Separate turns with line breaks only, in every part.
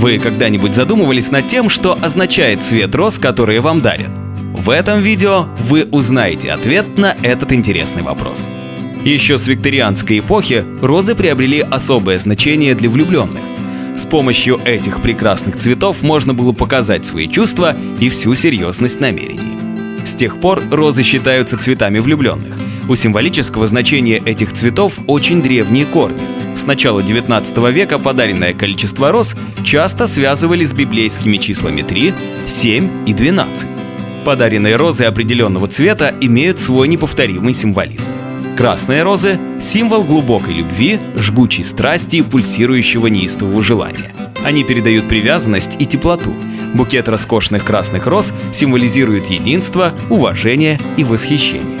Вы когда-нибудь задумывались над тем, что означает цвет роз, которые вам дарят? В этом видео вы узнаете ответ на этот интересный вопрос. Еще с викторианской эпохи розы приобрели особое значение для влюбленных. С помощью этих прекрасных цветов можно было показать свои чувства и всю серьезность намерений. С тех пор розы считаются цветами влюбленных. У символического значения этих цветов очень древние корни. С начала 19 века подаренное количество роз часто связывали с библейскими числами 3, 7 и 12. Подаренные розы определенного цвета имеют свой неповторимый символизм. Красные розы – символ глубокой любви, жгучей страсти и пульсирующего неистового желания. Они передают привязанность и теплоту. Букет роскошных красных роз символизирует единство, уважение и восхищение.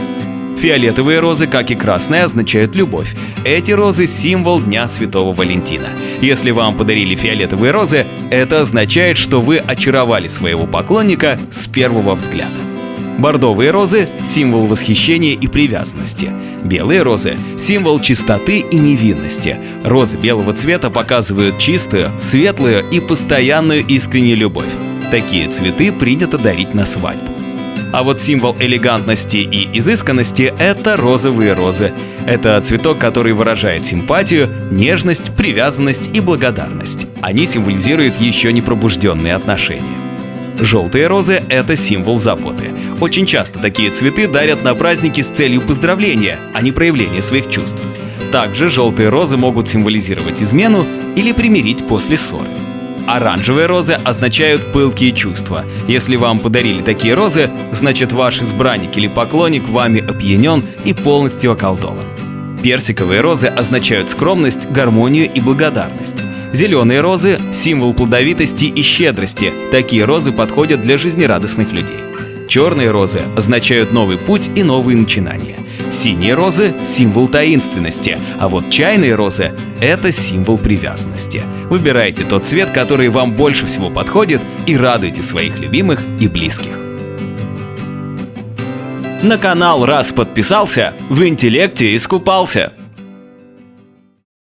Фиолетовые розы, как и красные, означают любовь. Эти розы – символ Дня Святого Валентина. Если вам подарили фиолетовые розы, это означает, что вы очаровали своего поклонника с первого взгляда. Бордовые розы – символ восхищения и привязанности. Белые розы – символ чистоты и невинности. Розы белого цвета показывают чистую, светлую и постоянную искреннюю любовь. Такие цветы принято дарить на свадьбу. А вот символ элегантности и изысканности – это розовые розы. Это цветок, который выражает симпатию, нежность, привязанность и благодарность. Они символизируют еще не пробужденные отношения. Желтые розы – это символ заботы. Очень часто такие цветы дарят на праздники с целью поздравления, а не проявления своих чувств. Также желтые розы могут символизировать измену или примирить после ссоры. Оранжевые розы означают пылкие чувства. Если вам подарили такие розы, значит ваш избранник или поклонник вами опьянен и полностью околдован. Персиковые розы означают скромность, гармонию и благодарность. Зеленые розы – символ плодовитости и щедрости. Такие розы подходят для жизнерадостных людей. Черные розы означают новый путь и новые начинания. Синие розы – символ таинственности, а вот чайные розы – это символ привязанности. Выбирайте тот цвет, который вам больше всего подходит, и радуйте своих любимых и близких. На канал раз подписался, в интеллекте искупался.